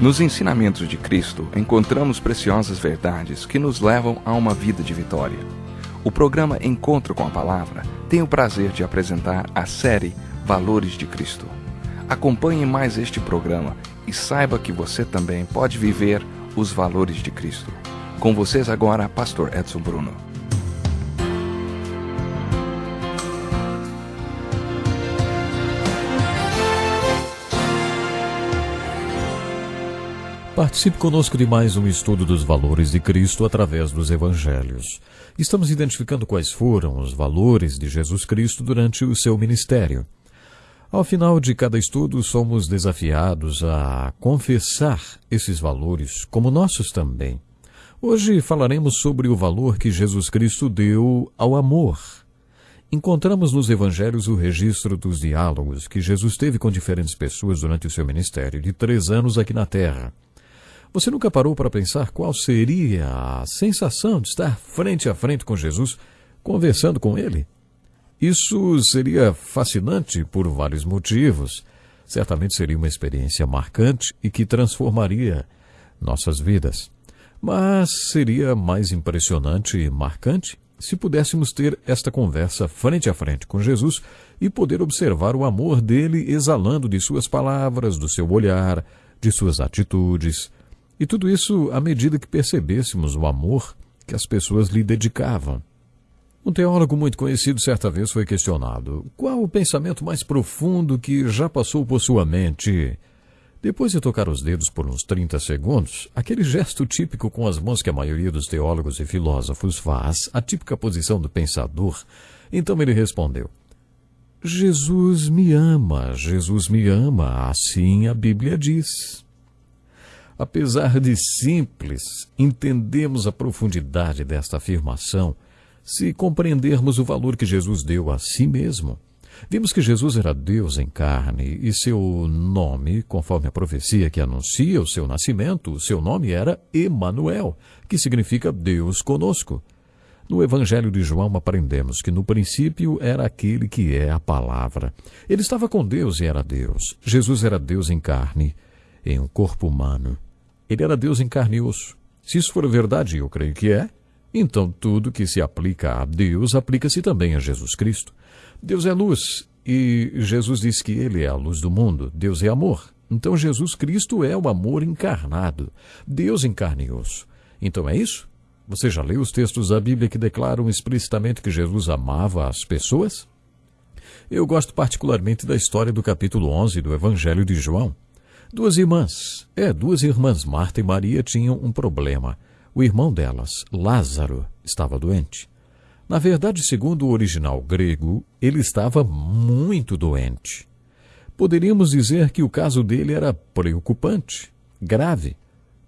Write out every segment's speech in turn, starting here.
Nos ensinamentos de Cristo, encontramos preciosas verdades que nos levam a uma vida de vitória. O programa Encontro com a Palavra tem o prazer de apresentar a série Valores de Cristo. Acompanhe mais este programa e saiba que você também pode viver os valores de Cristo. Com vocês agora, Pastor Edson Bruno. Participe conosco de mais um estudo dos valores de Cristo através dos Evangelhos. Estamos identificando quais foram os valores de Jesus Cristo durante o seu ministério. Ao final de cada estudo, somos desafiados a confessar esses valores como nossos também. Hoje falaremos sobre o valor que Jesus Cristo deu ao amor. Encontramos nos evangelhos o registro dos diálogos que Jesus teve com diferentes pessoas durante o seu ministério de três anos aqui na Terra. Você nunca parou para pensar qual seria a sensação de estar frente a frente com Jesus, conversando com ele? Isso seria fascinante por vários motivos. Certamente seria uma experiência marcante e que transformaria nossas vidas. Mas seria mais impressionante e marcante se pudéssemos ter esta conversa frente a frente com Jesus e poder observar o amor dele exalando de suas palavras, do seu olhar, de suas atitudes, e tudo isso à medida que percebêssemos o amor que as pessoas lhe dedicavam. Um teólogo muito conhecido certa vez foi questionado: qual o pensamento mais profundo que já passou por sua mente? Depois de tocar os dedos por uns 30 segundos, aquele gesto típico com as mãos que a maioria dos teólogos e filósofos faz, a típica posição do pensador, então ele respondeu: Jesus me ama, Jesus me ama, assim a Bíblia diz. Apesar de simples, entendemos a profundidade desta afirmação se compreendermos o valor que Jesus deu a si mesmo. Vimos que Jesus era Deus em carne e seu nome, conforme a profecia que anuncia o seu nascimento, seu nome era Emanuel, que significa Deus conosco. No Evangelho de João aprendemos que no princípio era aquele que é a palavra. Ele estava com Deus e era Deus. Jesus era Deus em carne, em um corpo humano. Ele era Deus e osso. Se isso for verdade, eu creio que é, então tudo que se aplica a Deus aplica-se também a Jesus Cristo. Deus é luz e Jesus diz que ele é a luz do mundo. Deus é amor. Então Jesus Cristo é o amor encarnado. Deus e osso. Então é isso? Você já leu os textos da Bíblia que declaram explicitamente que Jesus amava as pessoas? Eu gosto particularmente da história do capítulo 11 do Evangelho de João. Duas irmãs, é, duas irmãs, Marta e Maria, tinham um problema. O irmão delas, Lázaro, estava doente. Na verdade, segundo o original grego, ele estava muito doente. Poderíamos dizer que o caso dele era preocupante, grave.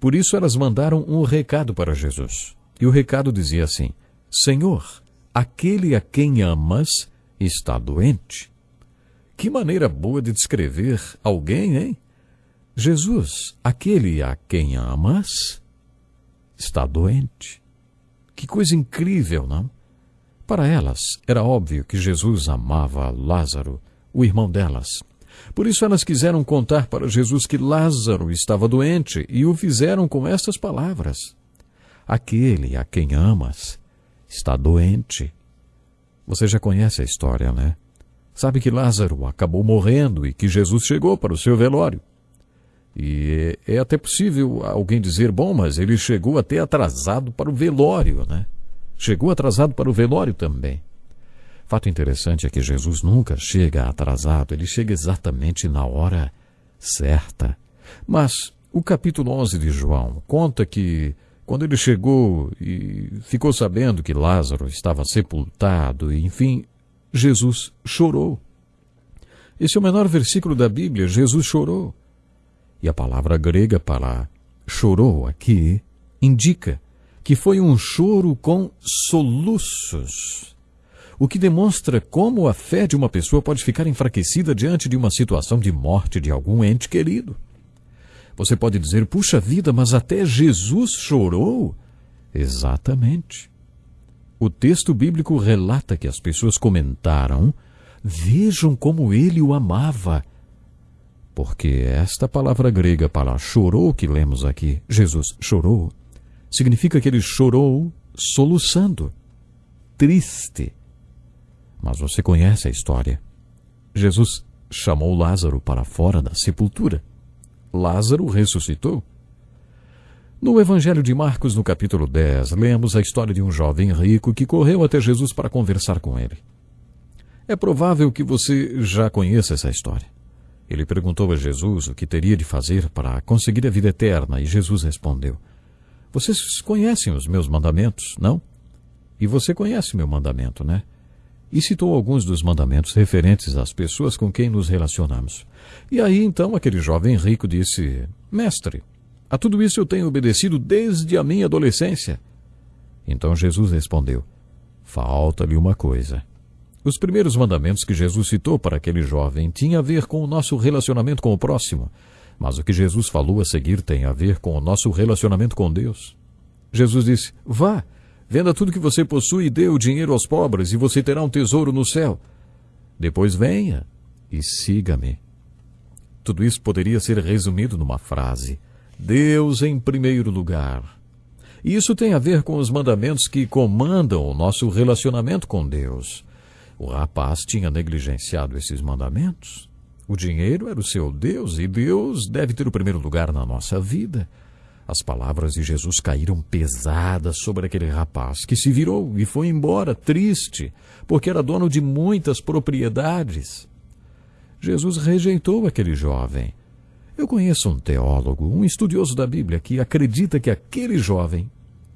Por isso elas mandaram um recado para Jesus. E o recado dizia assim: Senhor, aquele a quem amas está doente. Que maneira boa de descrever alguém, hein? Jesus, aquele a quem amas, está doente. Que coisa incrível, não? Para elas, era óbvio que Jesus amava Lázaro, o irmão delas. Por isso elas quiseram contar para Jesus que Lázaro estava doente e o fizeram com estas palavras: Aquele a quem amas está doente. Você já conhece a história, né? Sabe que Lázaro acabou morrendo e que Jesus chegou para o seu velório. E é até possível alguém dizer, bom, mas ele chegou até atrasado para o velório, né? Chegou atrasado para o velório também. Fato interessante é que Jesus nunca chega atrasado, ele chega exatamente na hora certa. Mas o capítulo 11 de João conta que quando ele chegou e ficou sabendo que Lázaro estava sepultado, e enfim, Jesus chorou. Esse é o menor versículo da Bíblia, Jesus chorou. E a palavra grega para chorou aqui indica que foi um choro com soluços, o que demonstra como a fé de uma pessoa pode ficar enfraquecida diante de uma situação de morte de algum ente querido. Você pode dizer, puxa vida, mas até Jesus chorou? Exatamente. O texto bíblico relata que as pessoas comentaram: Vejam como ele o amava Porque esta palavra grega para chorou que lemos aqui, Jesus chorou, significa que ele chorou soluçando, triste. Mas você conhece a história. Jesus chamou Lázaro para fora da sepultura. Lázaro ressuscitou. No Evangelho de Marcos, no capítulo 10, lemos a história de um jovem rico que correu até Jesus para conversar com ele. É provável que você já conheça essa história. Ele perguntou a Jesus o que teria de fazer para conseguir a vida eterna e Jesus respondeu: Vocês conhecem os meus mandamentos, não? E você conhece meu mandamento, né? E citou alguns dos mandamentos referentes às pessoas com quem nos relacionamos. E aí então aquele jovem rico disse: Mestre, a tudo isso eu tenho obedecido desde a minha adolescência. Então Jesus respondeu: Falta-lhe uma coisa. Os primeiros mandamentos que Jesus citou para aquele jovem tinham a ver com o nosso relacionamento com o próximo, mas o que Jesus falou a seguir tem a ver com o nosso relacionamento com Deus. Jesus disse: Vá, venda tudo que você possui e dê o dinheiro aos pobres, e você terá um tesouro no céu. Depois venha e siga-me. Tudo isso poderia ser resumido numa frase: Deus em primeiro lugar. Isso tem a ver com os mandamentos que comandam o nosso relacionamento com Deus. O rapaz tinha negligenciado esses mandamentos. O dinheiro era o seu Deus e Deus deve ter o primeiro lugar na nossa vida. As palavras de Jesus caíram pesadas sobre aquele rapaz, que se virou e foi embora triste, porque era dono de muitas propriedades. Jesus rejeitou aquele jovem eu conheço um teólogo, um estudioso da Bíblia, que acredita que aquele jovem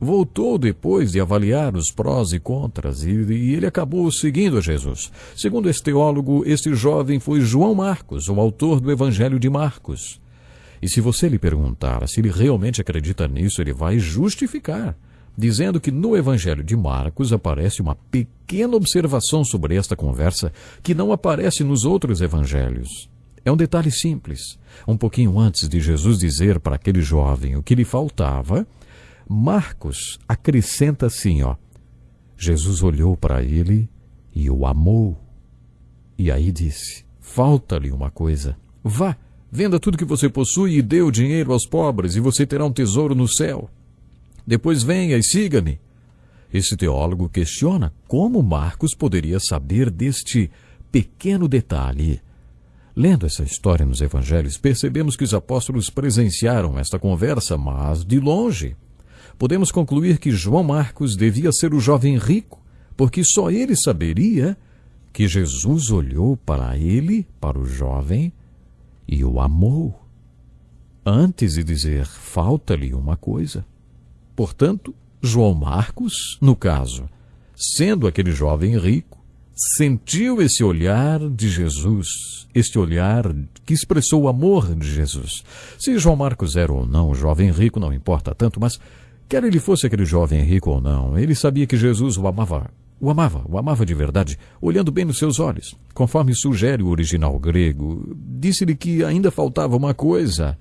voltou depois de avaliar os prós e contras e, e, ele acabou seguindo Jesus. Segundo esse teólogo, este jovem foi João Marcos, o autor do Evangelho de Marcos. E se você lhe perguntar se ele realmente acredita nisso, ele vai justificar, dizendo que no Evangelho de Marcos aparece uma pequena observação sobre esta conversa que não aparece nos outros evangelhos. É um detalhe simples. Um pouquinho antes de Jesus dizer para aquele jovem o que lhe faltava, Marcos acrescenta assim, ó. Jesus olhou para ele e o amou. E aí disse: Falta-lhe uma coisa. Vá, venda tudo que você possui e dê o dinheiro aos pobres, e você terá um tesouro no céu. Depois venha e siga-me. Esse teólogo questiona como Marcos poderia saber deste pequeno detalhe. Lendo essa história nos evangelhos, percebemos que os apóstolos presenciaram esta conversa, mas de longe. Podemos concluir que João Marcos devia ser o jovem rico, porque só ele saberia que Jesus olhou para ele, para o jovem, e o amou. Antes de dizer falta-lhe uma coisa. Portanto, João Marcos, no caso, sendo aquele jovem rico, sentiu esse olhar de Jesus, este olhar que expressou o amor de Jesus. Se João Marcos era ou não jovem rico, não importa tanto, mas quer ele fosse aquele jovem rico ou não, ele sabia que Jesus o amava. O amava, o amava de verdade, olhando bem nos seus olhos. Conforme sugere o original grego, disse-lhe que ainda faltava uma coisa.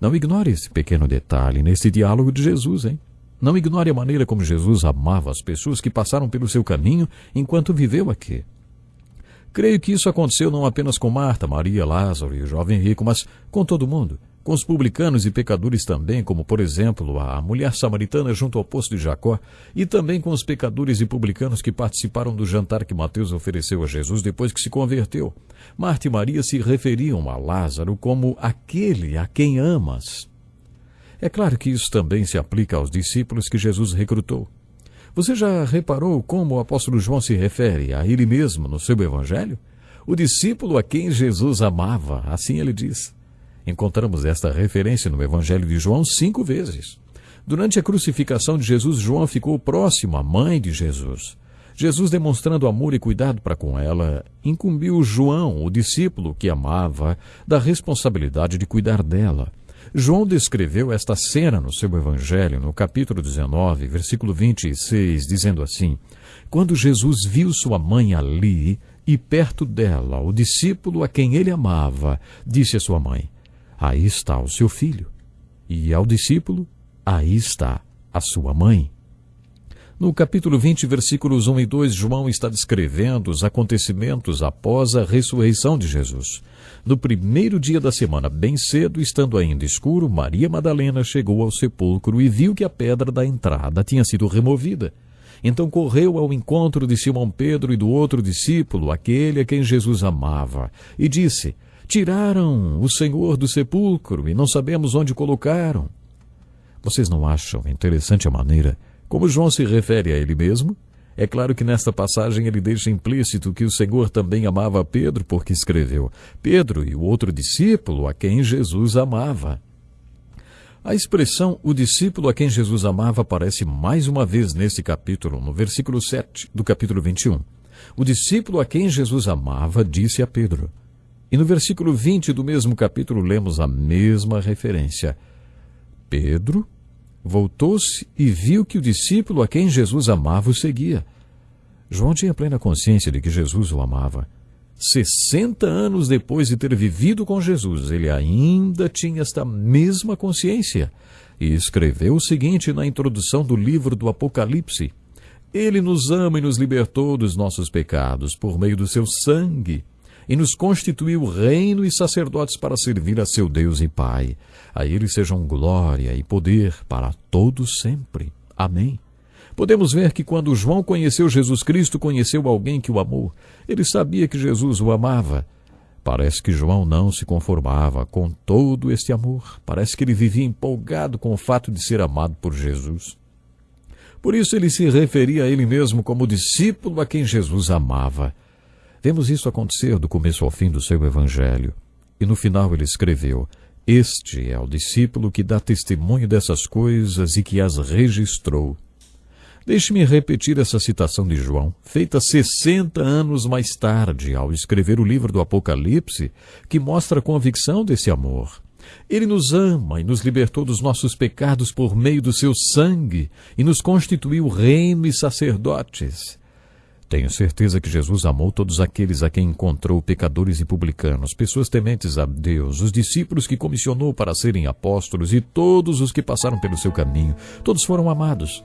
Não ignore esse pequeno detalhe nesse diálogo de Jesus, hein? Não ignore a maneira como Jesus amava as pessoas que passaram pelo seu caminho enquanto viveu aqui. Creio que isso aconteceu não apenas com Marta, Maria, Lázaro e o jovem rico, mas com todo mundo. Com os publicanos e pecadores também, como por exemplo a mulher samaritana junto ao poço de Jacó, e também com os pecadores e publicanos que participaram do jantar que Mateus ofereceu a Jesus depois que se converteu. Marta e Maria se referiam a Lázaro como aquele a quem amas. É claro que isso também se aplica aos discípulos que Jesus recrutou. Você já reparou como o apóstolo João se refere a ele mesmo no seu evangelho? O discípulo a quem Jesus amava, assim ele diz. Encontramos esta referência no evangelho de João cinco vezes. Durante a crucificação de Jesus, João ficou próximo à mãe de Jesus. Jesus, demonstrando amor e cuidado para com ela, incumbiu João, o discípulo que amava, da responsabilidade de cuidar dela. João descreveu esta cena no seu Evangelho, no capítulo 19, versículo 26, dizendo assim: Quando Jesus viu sua mãe ali e perto dela o discípulo a quem ele amava, disse à sua mãe: Aí está o seu filho. E ao discípulo: Aí está a sua mãe. No capítulo 20, versículos 1 e 2, João está descrevendo os acontecimentos após a ressurreição de Jesus. No primeiro dia da semana, bem cedo, estando ainda escuro, Maria Madalena chegou ao sepulcro e viu que a pedra da entrada tinha sido removida. Então correu ao encontro de Simão Pedro e do outro discípulo, aquele a quem Jesus amava, e disse: Tiraram o Senhor do sepulcro e não sabemos onde colocaram. Vocês não acham interessante a maneira como João se refere a ele mesmo? É claro que nesta passagem ele deixa implícito que o Senhor também amava Pedro, porque escreveu: Pedro e o outro discípulo a quem Jesus amava. A expressão o discípulo a quem Jesus amava aparece mais uma vez neste capítulo, no versículo 7 do capítulo 21. O discípulo a quem Jesus amava disse a Pedro. E no versículo 20 do mesmo capítulo lemos a mesma referência. Pedro voltou-se e viu que o discípulo a quem Jesus amava o seguia. João tinha plena consciência de que Jesus o amava. Sessenta anos depois de ter vivido com Jesus, ele ainda tinha esta mesma consciência e escreveu o seguinte na introdução do livro do Apocalipse: Ele nos ama e nos libertou dos nossos pecados por meio do seu sangue e nos constituiu reino e sacerdotes para servir a seu Deus e Pai. A ele sejam glória e poder para todos sempre. Amém. Podemos ver que quando João conheceu Jesus Cristo, conheceu alguém que o amou. Ele sabia que Jesus o amava. Parece que João não se conformava com todo este amor. Parece que ele vivia empolgado com o fato de ser amado por Jesus. Por isso ele se referia a ele mesmo como discípulo a quem Jesus amava. Vemos isso acontecer do começo ao fim do seu evangelho. E no final ele escreveu: Este é o discípulo que dá testemunho dessas coisas e que as registrou. Deixe-me repetir essa citação de João, feita 60 anos mais tarde, ao escrever o livro do Apocalipse, que mostra a convicção desse amor. Ele nos ama e nos libertou dos nossos pecados por meio do seu sangue e nos constituiu reino e sacerdotes. Tenho certeza que Jesus amou todos aqueles a quem encontrou pecadores e publicanos, pessoas tementes a Deus, os discípulos que comissionou para serem apóstolos e todos os que passaram pelo seu caminho. Todos foram amados.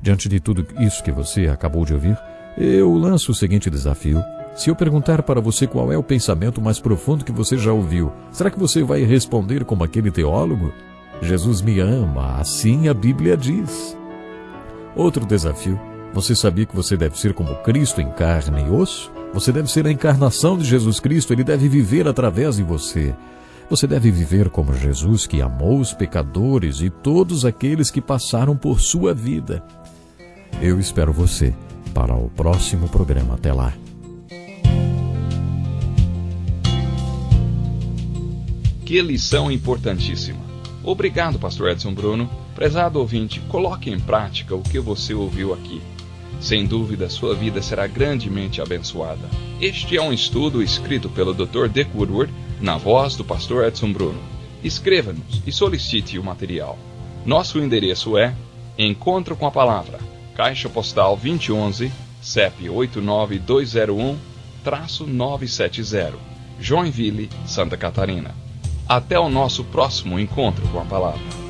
Diante de tudo isso que você acabou de ouvir, eu lanço o seguinte desafio. Se eu perguntar para você qual é o pensamento mais profundo que você já ouviu, será que você vai responder como aquele teólogo? Jesus me ama, assim a Bíblia diz. Outro desafio você sabia que você deve ser como Cristo em carne e osso? Você deve ser a encarnação de Jesus Cristo, ele deve viver através de você. Você deve viver como Jesus, que amou os pecadores e todos aqueles que passaram por sua vida. Eu espero você para o próximo programa. Até lá. Que lição importantíssima. Obrigado, Pastor Edson Bruno. Prezado ouvinte, coloque em prática o que você ouviu aqui. Sem dúvida, sua vida será grandemente abençoada. Este é um estudo escrito pelo Dr. Dick Woodward, na voz do pastor Edson Bruno. Escreva-nos e solicite o material. Nosso endereço é Encontro com a Palavra, Caixa Postal 2011, CEP 89201-970, Joinville, Santa Catarina. Até o nosso próximo encontro com a Palavra.